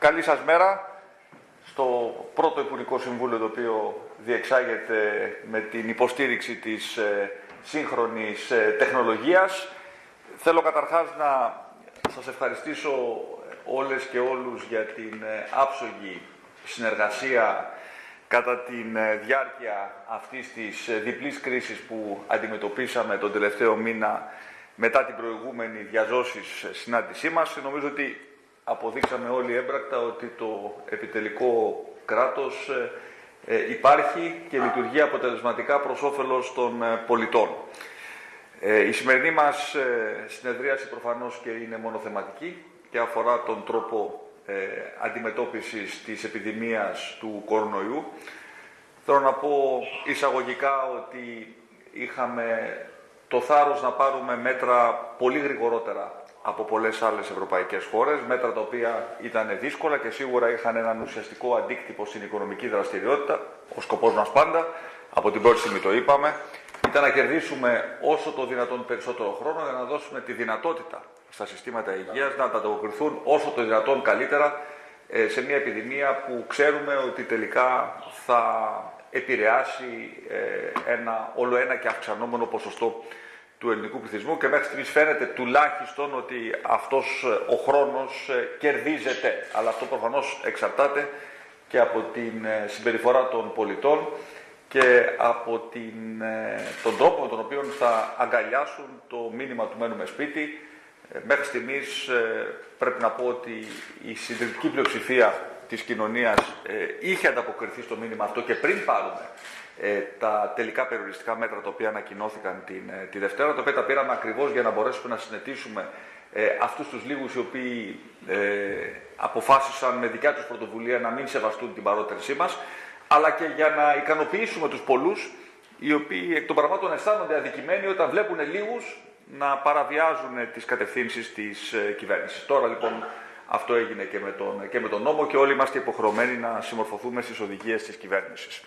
Καλή σας μέρα στο πρώτο Υπουργικό Συμβούλιο το οποίο διεξάγεται με την υποστήριξη της ε, σύγχρονης ε, τεχνολογίας. Θέλω καταρχάς να σας ευχαριστήσω όλες και όλους για την ε, άψογη συνεργασία κατά τη διάρκεια αυτής της διπλής κρίσης που αντιμετωπίσαμε τον τελευταίο μήνα μετά την προηγούμενη διαζώσης συνάντησή μας. Νομίζω ότι αποδείξαμε όλοι έμπρακτα ότι το επιτελικό κράτος ε, ε, υπάρχει και λειτουργεί αποτελεσματικά προς όφελος των ε, πολιτών. Η σημερινή μας συνεδρίαση προφανώς και είναι μονοθεματική και αφορά τον τρόπο αντιμετώπισης της επιδημίας του κορονοϊού. Θέλω να πω εισαγωγικά ότι είχαμε το θάρρος να πάρουμε μέτρα πολύ γρηγορότερα από πολλές άλλες ευρωπαϊκές χώρες, μέτρα τα οποία ήταν δύσκολα και σίγουρα είχαν έναν ουσιαστικό αντίκτυπο στην οικονομική δραστηριότητα. Ο σκοπός μας πάντα, από την πρώτη στιγμή το είπαμε, ήταν να κερδίσουμε όσο το δυνατόν περισσότερο χρόνο για να δώσουμε τη δυνατότητα στα συστήματα υγείας να ανταποκριθούν όσο το δυνατόν καλύτερα ε, σε μια επιδημία που ξέρουμε ότι τελικά θα επηρεάσει ε, ένα όλο ένα και αυξανόμενο ποσοστό του ελληνικού πληθυσμού και μέχρι στιγμής φαίνεται τουλάχιστον ότι αυτός ε, ο χρόνος ε, κερδίζεται. Αλλά αυτό προφανώς εξαρτάται και από την ε, συμπεριφορά των πολιτών και από την, τον τρόπο με τον οποίο θα αγκαλιάσουν το μήνυμα του μένουμε σπίτι. Μέχρι στιγμής πρέπει να πω ότι η συντριπτική πλειοψηφία της κοινωνίας είχε ανταποκριθεί στο μήνυμα αυτό και πριν πάρουμε ε, τα τελικά περιοριστικά μέτρα τα οποία ανακοινώθηκαν την, ε, τη Δευτέρα, τα οποία τα πήραμε ακριβώς για να μπορέσουμε να συνετήσουμε ε, αυτούς τους λίγους οι οποίοι ε, αποφάσισαν με δικιά τους πρωτοβουλία να μην σεβαστούν την παρότερησή μας, αλλά και για να ικανοποιήσουμε τους πολλούς οι οποίοι εκ των πραγμάτων αισθάνονται αδικημένοι όταν βλέπουν λίγους να παραβιάζουν τις κατευθύνσεις της ε, κυβέρνησης. Τώρα λοιπόν αυτό έγινε και με, τον, και με τον νόμο και όλοι είμαστε υποχρεωμένοι να συμμορφωθούμε στις οδηγίες της κυβέρνησης.